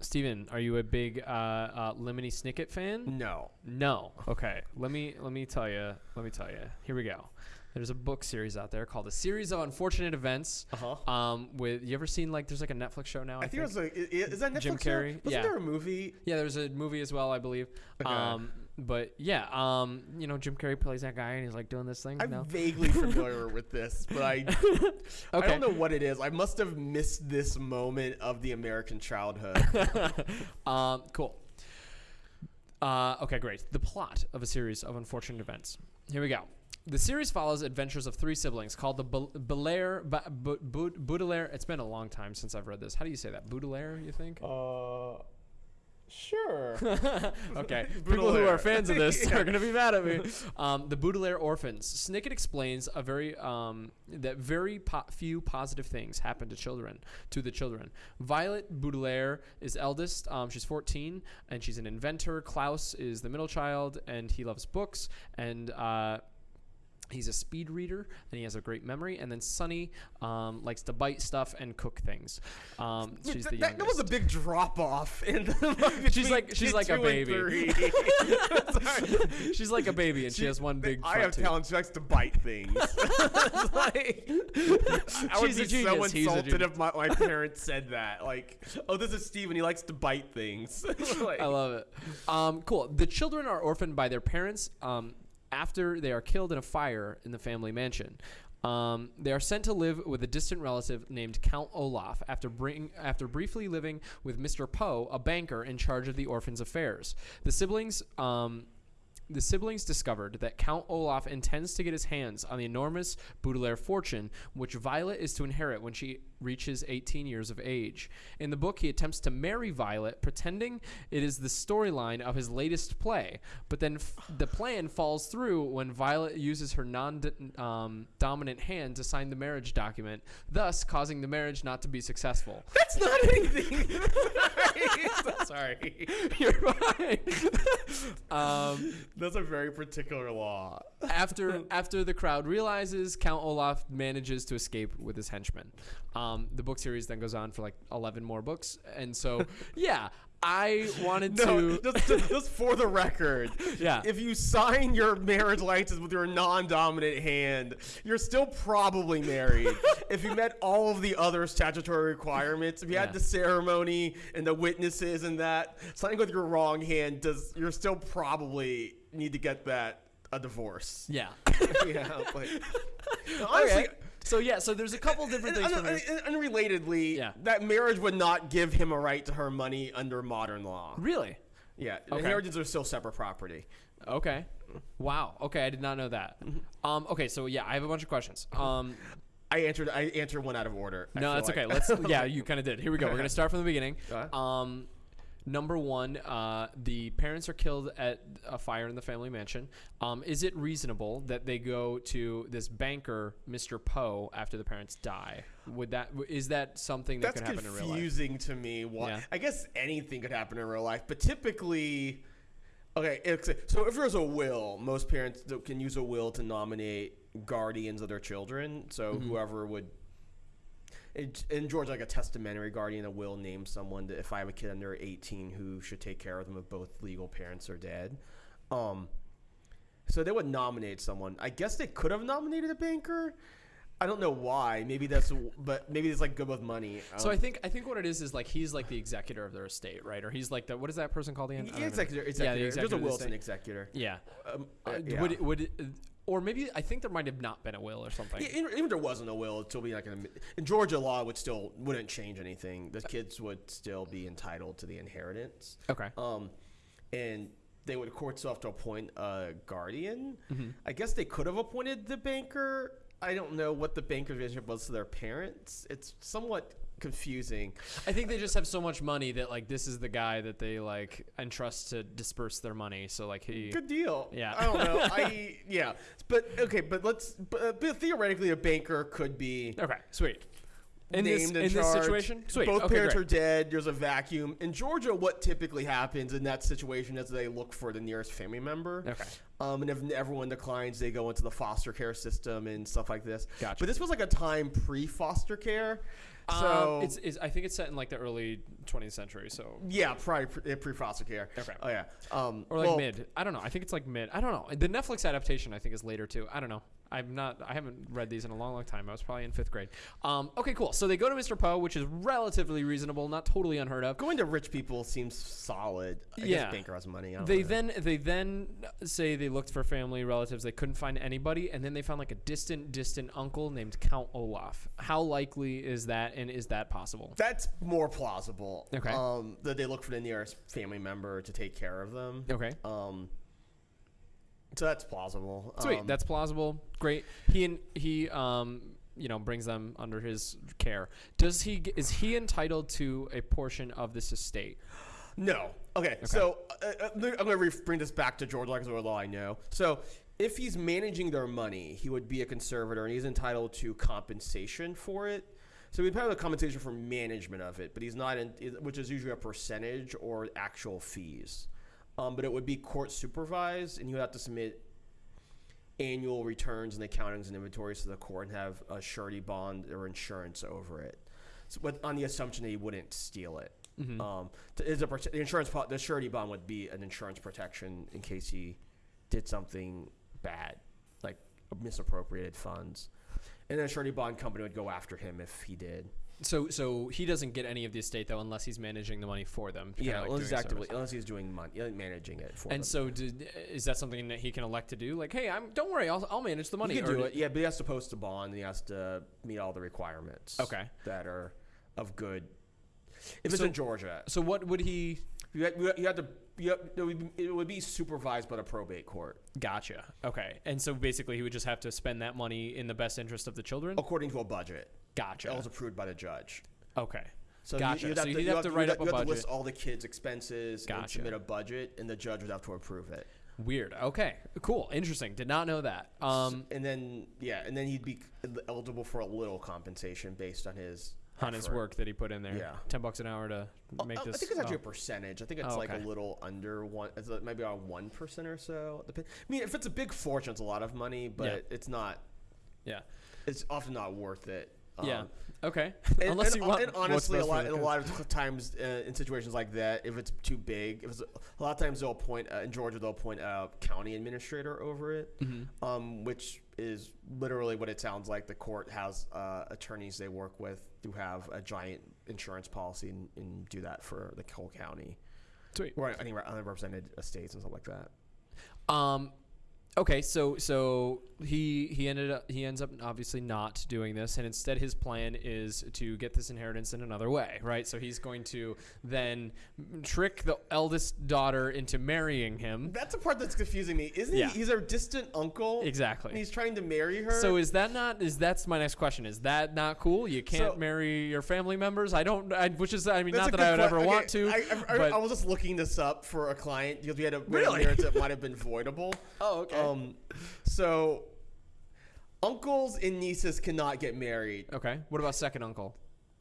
Steven, are you a big uh, uh, Lemony Snicket fan? No. No. Okay. Let me let me tell you. Let me tell you. Here we go. There's a book series out there called "A Series of Unfortunate Events." Uh-huh. Um, with you ever seen like there's like a Netflix show now? I, I think it was like, is that Netflix? Jim? Carrey? Wasn't Yeah. there a movie? Yeah, there's a movie as well, I believe. Okay. Um, but yeah, um, you know, Jim Carrey plays that guy, and he's like doing this thing. I'm no? vaguely familiar with this, but I I don't know what it is. I must have missed this moment of the American childhood. um, cool. Uh, okay, great. The plot of a series of unfortunate events. Here we go. The series follows adventures of three siblings called the Bel- Belair, ba- Bu- Bu- Baudelaire. It's been a long time since I've read this. How do you say that? Baudelaire, you think? uh, sure. okay. People who are fans of this Yeah. are going to be mad at me. Um, the Baudelaire orphans. Snicket explains a very um, that very po- few positive things happen to children to the children. Violet Baudelaire is eldest. Um, she's 14 and she's an inventor. Klaus is the middle child and he loves books and. Uh, He's a speed reader and he has a great memory. And then Sunny um, likes to bite stuff and cook things. Um, she's the that, that was a big drop off. In the, She's like- she's like a baby. She's like a baby and she, has one big. I have tooth. talent. She likes to bite things. Like, I would She's be so insulted if my, my parents said that. Like, oh, this is Steven. He likes to bite things. Like, I love it. Um, cool. The children are orphaned by their parents um, after they are killed in a fire in the family mansion. Um, they are sent to live with a distant relative named Count Olaf after bring, after briefly living with Mr. Poe, a banker in charge of the orphans' affairs. The siblings. Um, the siblings discovered that Count Olaf intends to get his hands on the enormous Baudelaire fortune, which Violet is to inherit when she reaches 18 years of age. In the book, he attempts to marry Violet, pretending it is the storyline of his latest play. But then f- the plan falls through when Violet uses her non um, dominant hand to sign the marriage document, thus causing the marriage not to be successful. That's not anything. Sorry. You're fine. um, That's a very particular law. after after the crowd realizes, Count Olaf manages to escape with his henchmen. Um, Um, the book series then goes on for like eleven more books, and so yeah, I wanted No, to. just, just, just for the record. Yeah. If you sign your marriage license with your non-dominant hand, you're still probably married. if you met all of the other statutory requirements, if you Yeah. had the ceremony and the witnesses and that, signing with your wrong hand does you're still probably need to get that a divorce. yeah. yeah. Like, honestly, Okay. So yeah, so there's a couple different things. un- un- unrelatedly, Yeah. that marriage would not give him a right to her money under modern law. Really? Yeah, Okay. inheritances are still separate property. Okay. Wow. Okay, I did not know that. Um. Okay, so yeah, I have a bunch of questions. Um. I answered. I answered one out of order. I No, that's okay. Let's. Yeah, you kind of did. Here we go. We're gonna start from the beginning. Um, number one, uh, the parents are killed at a fire in the family mansion. Um, is it reasonable that they go to this banker, Mr. Poe, after the parents die? Would that is that something that That's could happen in real life? confusing to me. Why? Yeah. I guess anything could happen in real life, but typically, okay. So if there's a will, most parents can use a will to nominate guardians of their children. So Mm-hmm. whoever would. It- In Georgia, like a testamentary guardian, a will names someone that if I have a kid under 18 who should take care of them if both legal parents are dead. Um, So they would nominate someone. I guess they could have nominated a banker. I don't know why. Maybe that's, but maybe it's like good with money. So Um, I think I think what it is is like he's like the executor of their estate, right? Or he's like the what is that person called again? I don't executor, Yeah, executor. There's a of the Wilson executor. Yeah. Um, Uh, yeah. Would it, would it, or maybe I think there might have not been a will or something. Yeah, even if there wasn't a will, it'd still be like an, in Georgia law would still wouldn't change anything. The kids would still be entitled to the inheritance. Okay. Um, and they would courts still have to appoint a guardian. Mm-hmm. I guess they could have appointed the banker. I don't know what the banker's relationship was to their parents. It's somewhat confusing. I think they just have so much money that like this is the guy that they like entrust to disperse their money. So like he. Good deal. Yeah. I don't know. I yeah. But okay. But let's. But, but theoretically, a banker could be Okay. Sweet. In this in, in this situation, sweet. Both okay, parents great. are dead. There's a vacuum. In Georgia, what typically happens in that situation is they look for the nearest family member. Okay. Um, and if everyone declines, they go into the foster care system and stuff like this. Gotcha. But this was like a time pre-foster care. So um, it's, it's I think it's set in like the early 20th century. So yeah, probably pre- pre-foster care. Okay. Oh yeah. Um, or like well, mid. I don't know. I think it's like mid. I don't know. The Netflix adaptation I think is later too. I don't know. I'm not. I haven't read these in a long, long time. I was probably in fifth grade. Um, okay, cool. So they go to Mr. Poe, which is relatively reasonable, not totally unheard of. Going to rich people seems solid. I Yeah. guess banker has money. They then they then say they looked for family relatives. They couldn't find anybody, and then they found like a distant, distant uncle named Count Olaf. How likely is that, and is that possible? That's more plausible. Okay. Um, that they look for the nearest family member to take care of them. Okay. Um, so that's plausible. Sweet, Um, that's plausible. Great. He and he um you know brings them under his care. Does he is he entitled to a portion of this estate? no. Okay, so uh, uh, I'm going to bring this back to Georgia law I know. So if he's managing their money, he would be a conservator and he's entitled to compensation for it. So he'd pay the compensation for management of it, but he's not in, which is usually a percentage or actual fees. Um, but it would be court supervised, and you would have to submit annual returns and accountings and inventories to the court and have a surety bond or insurance over it. So, but on the assumption that he wouldn't steal it. Um, to, is a, the insurance the surety bond would be an insurance protection in case he did something bad, like misappropriated funds, and then a surety bond company would go after him if he did. So so he doesn't get any of the estate though unless he's managing the money for them. Yeah, like unless, he's actively, service. unless he's doing mon- uh, managing it for them. And them. so did, is that something that he can elect to do? Like, hey, I'm don't worry, I'll, I'll manage the money. He can Or do it, yeah, but he has to post a bond and he has to meet all the requirements. Okay. That are of good. If it's in Georgia, So what would he? You had, you had to. You had, it, would be, it would be supervised by the probate court, Gotcha. Okay. And so basically, he would just have to spend that money in the best interest of the children. according to a budget Gotcha. that was approved by the judge. Okay. So you- Gotcha. you'd So have, you'd to, you have to you write up a have to budget. list all the kids' expenses gotcha. and submit a budget, and the judge would have to approve it. Weird. Okay. Cool. Interesting. Did not know that. Um, and then yeah, and then he'd be eligible for a little compensation based on his on his work that he put in there. Yeah. Ten bucks an hour to make Uh, this. I think it's actually oh. a percentage. I think it's Oh, like okay. a little under one. It's maybe around one percent or so. I mean, if it's a big fortune, it's a lot of money, but Yeah. it's not. yeah. It's often not worth it. Yeah. Um, Okay. and, Unless and, you want. and honestly, a lot, a lot of times uh, in situations like that, if it's too big, if it's, a lot of times they'll appoint uh, in Georgia they'll appoint a county administrator over it, Mm-hmm. um, which is literally what it sounds like. The court has uh, attorneys they work with who have a giant insurance policy and, and do that for the whole county, Sweet. or I think unrepresented estates and stuff like that. Um, okay, so so he he ended up he ends up obviously not doing this, and instead his plan is to get this inheritance in another way, right? So he's going to then trick the eldest daughter into marrying him. That's the part that's confusing me. Isn't Yeah. he? He's our distant uncle. Exactly. And he's trying to marry her. So is that not is that's my next question? Is that not cool? You can't So- marry your family members. I don't. I, which is I mean not that I would ever que- want to. I, I, I was just looking this up for a client because we had a Really? marriage that might have been voidable. oh okay. Um, so uncles and nieces cannot get married. okay. What about second uncle?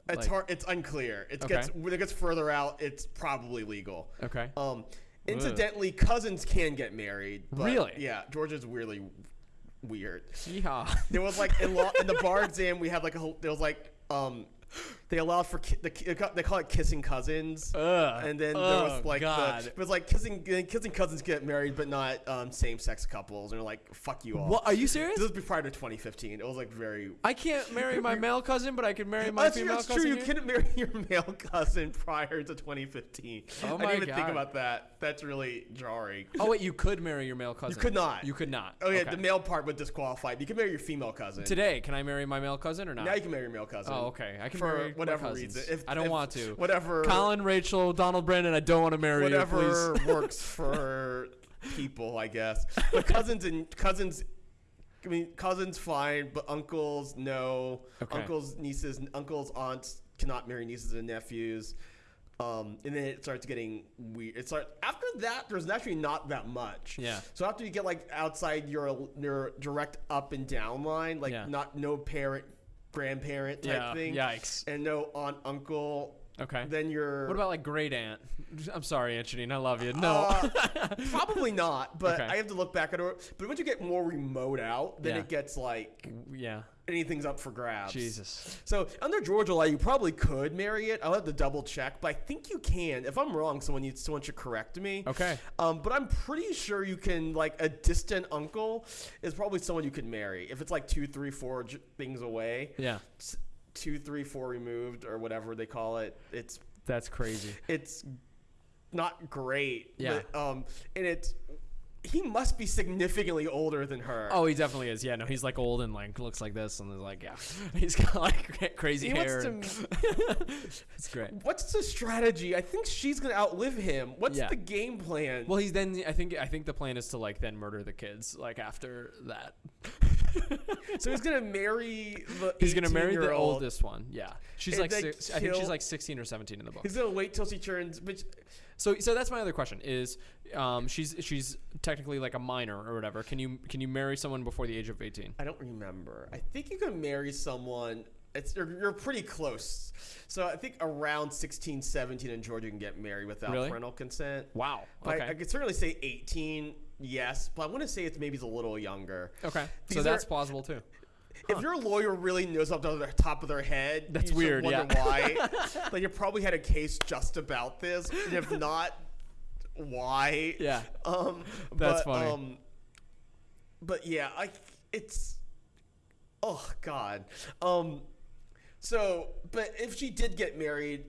It's Like- hard. It's unclear. It Okay. gets when it gets further out. It's probably legal. Okay. Um, incidentally, cousins can get married. But Really? Yeah, Georgia's weirdly weird. Yeehaw. There was like in law in the bar exam we had like a whole there was like um they allowed for ki- the, they call it kissing cousins. Ugh. and then there oh, was like God. the, it was like kissing kissing cousins get married, but not um, same sex couples. And they're like, "Fuck you all." what? Are you serious? This was prior to 2015. It was like very. I can't marry my male cousin, but I can marry my that's female that's cousin. true. You couldn't marry your male cousin prior to 2015. Oh my I didn't even think about that. That's really jarring. Oh wait, you could marry your male cousin. You could not. You could not. Oh yeah, Okay. the male part would disqualify. You can marry your female cousin. Today, can I marry my male cousin or not? Now you can marry your male cousin. oh, okay. I can for whatever reason. If, I don't if- want to. Whatever. Colin, Rachel, Donald, Brandon. I don't want to marry whatever you. Works for people, I guess. But cousins and cousins, I mean, cousins fine, but uncles no. Okay. Uncles, nieces, uncles, aunts cannot marry nieces and nephews. Um, and then it starts getting weird. It starts after that. There's actually not that much. Yeah. So after you get like outside your your direct up and down line, like Yeah. not no parent, grandparent type Yeah. thing, Yikes. and no aunt, uncle. Okay. Then you're What about like great aunt? I'm sorry, Aunt Janine. I love you. No. uh, probably not, but Okay. I have to look back at it. But once you get more remote out, then Yeah. it gets like yeah. anything's up for grabs. Jesus. So under Georgia law, you probably could marry it. I'll have to double check, but I think you can. If I'm wrong, someone needs someone should correct me. Okay. Um, but I'm pretty sure you can like a distant uncle is probably someone you could marry if it's like two, three, four j- things away, Yeah. Two, three, four removed or whatever they call it. It's That's crazy. it's not great. Yeah. But, um, and it's he must be significantly older than her. Oh, he definitely is. Yeah, no, he's like old and like looks like this, and is like, yeah, he's got like crazy He wants hair. to- and- it's great. What's the strategy? I think she's gonna outlive him. What's Yeah. the game plan? Well, he's then. I think. I think the plan is to like then murder the kids. Like after that, so he's gonna marry the. he's gonna marry the 18-year-old. oldest one. Yeah, she's And like. then Six, I think she's kill- like 16 or 17 in the book. He's gonna wait till she turns. Which So, so that's my other question. Is um, she's she's technically like a minor or whatever. Can you can you marry someone before the age of 18? I don't remember. I think you can marry someone. It's you're, you're pretty close. So I think around 16, 17 in Georgia you can get married without Really? parental consent. Wow. Okay. I, I could certainly say 18, yes. But I want to say it's maybe a little younger. okay. So These that's are- plausible too. If your lawyer really knows off the top of their head, That's weird, Wonder yeah. why? like you probably had a case just about this, and if not, why? Yeah. Um, That's but, funny. Um, but yeah, I it's oh god. Um, so but if she did get married.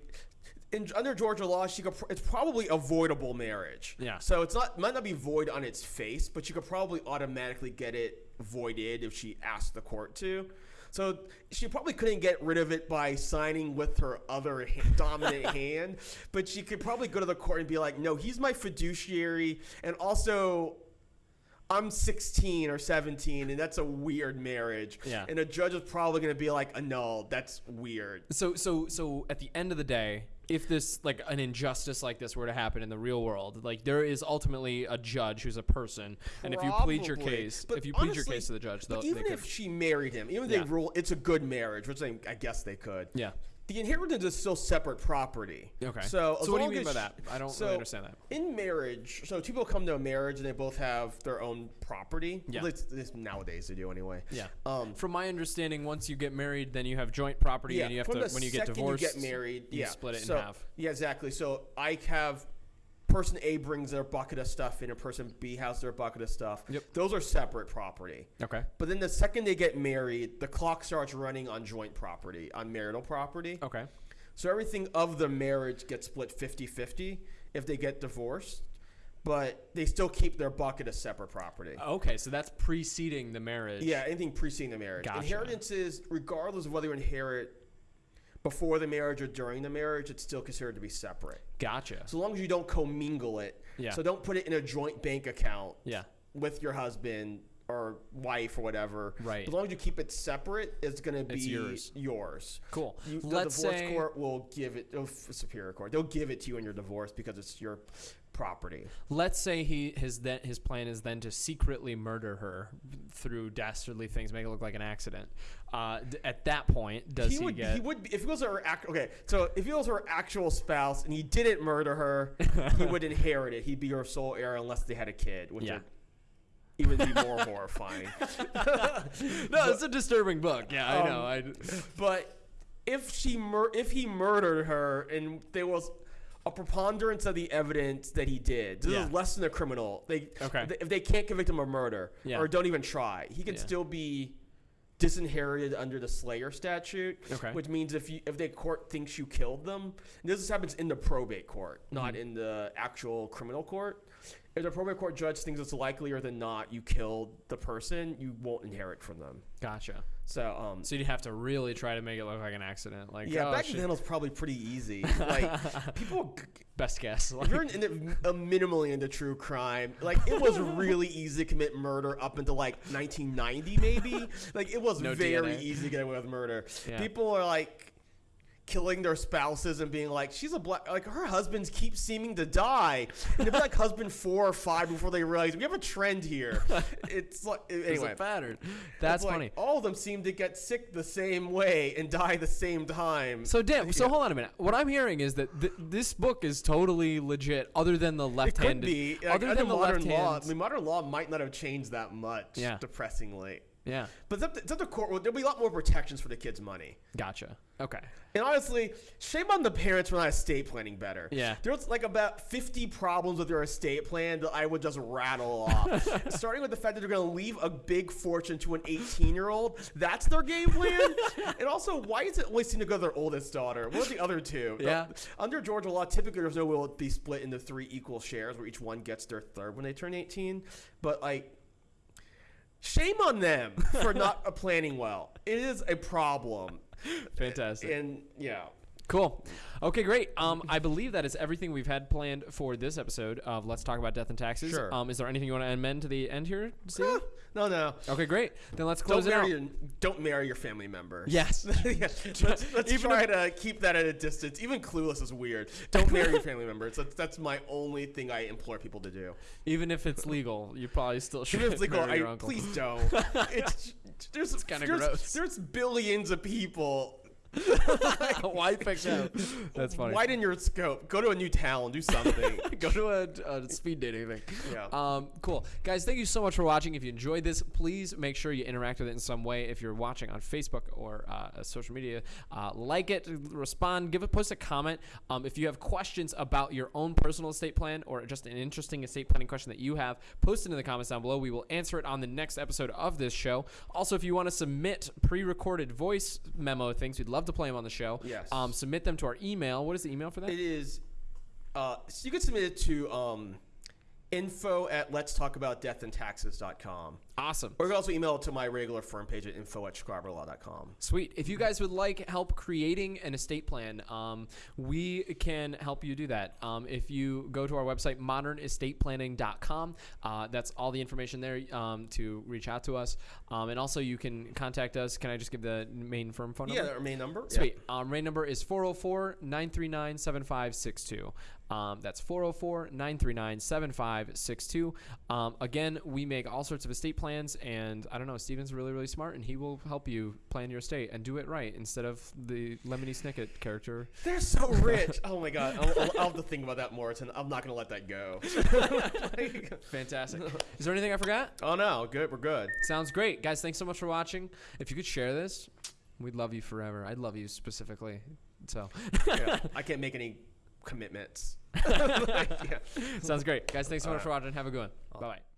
In, under Georgia law, she could. pr- It's probably avoidable marriage. Yeah. So it's not might not be void on its face, but you could probably automatically get it voided if she asked the court to. So she probably couldn't get rid of it by signing with her other dominant hand, but she could probably go to the court and be like, "No, he's my fiduciary, and also." I'm 16 or 17, and that's a weird marriage. Yeah. And a judge is probably going to be like, uh, "No, that's weird." So so so at the end of the day, if this like an injustice like this were to happen in the real world, like there is ultimately a judge who's a person, and if you plead your Probably. case, But if you plead your honestly, case to the judge, But they'll, even they if could, she married him, even if Yeah. they rule it's a good marriage, which I, I guess they could. yeah. The inheritance is still separate property. Okay. So, So what do you mean by that? I don't so really understand that. In marriage, so two people come to a marriage and they both have their own property. Yeah. Least, at nowadays they do anyway. Yeah. Um, From my understanding, once you get married, then you have joint property, yeah. and you have to when you get divorced, you get married, you yeah, split it so, in half. Yeah, exactly. So I have person A brings their bucket of stuff in, and person B has their bucket of stuff. Yep. Those are separate property. Okay. But then the second they get married, the clock starts running on joint property, on marital property. Okay. So everything of the marriage gets split 50-50 if they get divorced, but they still keep their bucket of separate property. Okay. So that's preceding the marriage. Yeah, anything preceding the marriage. Gotcha. Inheritance is regardless of whether you inherit before the marriage or during the marriage, it's still considered to be separate. Gotcha. So long as you don't commingle it. Yeah. So don't put it in a joint bank account Yeah. with your husband or wife or whatever. Right. As long as you keep it separate, it's going to be yours. yours. Cool. You, the Let's divorce say court will give it, oh, superior court, they'll give it to you in your divorce because it's your property. let's say he his then his plan is then to secretly murder her through dastardly things, make it look like an accident. Uh, d- at that point, does he, he would, get? he would, be- if he was her, act, okay, so if he was her actual spouse and he didn't murder her, he would inherit it. He'd be her sole heir unless they had a kid, which Yeah. would even be more horrifying. no, it's a disturbing book. Yeah, I Um, know. I, But if she mur- if he murdered her and there was a preponderance of the evidence that he did, this Yeah. is less than a criminal. They Okay. th- if they can't convict him of murder Yeah. or don't even try, he can Yeah. still be disinherited under the Slayer statute. Okay. Which means if you if the court thinks you killed them, this happens in the probate court, not Mm-hmm. in the actual criminal court. If the probate court judge thinks it's likelier than not you killed the person, you won't inherit from them. Gotcha. So um, So you'd have to really try to make it look like an accident. Like, yeah, oh, back shit. then it was probably pretty easy. Like people, best guess. if you're in, in a minimally into true crime, like it was really easy to commit murder up until like 1990, maybe. Like it was No very DNA. easy to get away with murder. Yeah. People are like killing their spouses and being like, she's a black, like her husbands keep seeming to die, and they'll like husband four or five before they realize we have a trend here. It's like anyway. a pattern. That's it's like, funny. all of them seem to get sick the same way and die the same time. So damn. So Yeah. hold on a minute. What I'm hearing is that th- this book is totally legit, other than the It left-handed. could be. Like, other than the modern left law, hand. I mean, modern law might not have changed that much. Yeah. Depressingly. Yeah. But it's up, to, it's up to court. There'll be a lot more protections for the kids' money. Gotcha. Okay. And honestly, shame on the parents for not estate planning better. Yeah. There's like about 50 problems with their estate plan that I would just rattle off. Starting with the fact that they're going to leave a big fortune to an 18 year old. That's their game plan. and also, why does it always seem to go to their oldest daughter? What are the other two? Yeah. Under Georgia law, typically there's no will be split into three equal shares where each one gets their third when they turn 18. But like, shame on them for not planning well. It is a problem. Fantastic. And yeah. Cool. Okay, great. Um, I believe that is everything we've had planned for this episode of Let's Talk About Death and Taxes. Sure. Um, is there anything you want to amend to the end here, Steven? No, no. okay, great. Then let's Don't close it out. your, don't marry your family member. Yes. yeah. Let's, let's Even try to keep that at a distance. Even clueless is weird. Don't marry your family members. That's, that's my only thing I implore people to do. Even if it's legal, you probably still should. Even if it's legal, marry I, please don't. It's, there's kinda gross. There's billions of people. Why pick them? That's funny. Widen your scope. Go to a new town. Do something. Go to a, a speed dating thing. Yeah. Um, cool. Guys, thank you so much for watching. If you enjoyed this, please make sure you interact with it in some way. If you're watching on Facebook or uh, social media, uh, like it, respond, give a post a comment. Um, if you have questions about your own personal estate plan or just an interesting estate planning question that you have, post it in the comments down below. We will answer it on the next episode of this show. Also, if you want to submit pre-recorded voice memo things, we'd love to play them on the show. Yes. Um, submit them to our email. What is the email for that? It is. Uh, so you can submit it to um, info at let's talk about death and taxes.com. awesome. Or you can also email it to my regular firm page at info at scriberlaw.com. Sweet. If you guys would like help creating an estate plan, um, we can help you do that. Um, if you go to our website, modernestateplanning.com, uh, that's all the information there um, to reach out to us. Um, and also, you can contact us. Can I just give the main firm phone number? Yeah, our main number. Sweet. Um, RAIN number is 404 939 7562. Um, that's 404 939 7562. Um, Again, we make all sorts of estate plans, and I don't know, Steven's really, really smart, and he will help you plan your estate and do it right instead of the Lemony Snicket character. They're so rich. oh my god, I'll, I'll, I'll have to think about that more. and I'm not gonna let that go. Fantastic. Is there anything I forgot? oh no, good. We're good. Sounds great. Guys, thanks so much for watching. If you could share this, we'd love you forever. I'd love you specifically. So, Yeah, I can't make any commitments. yeah. sounds great. Guys, thanks so much for watching. Have a good one. Bye bye.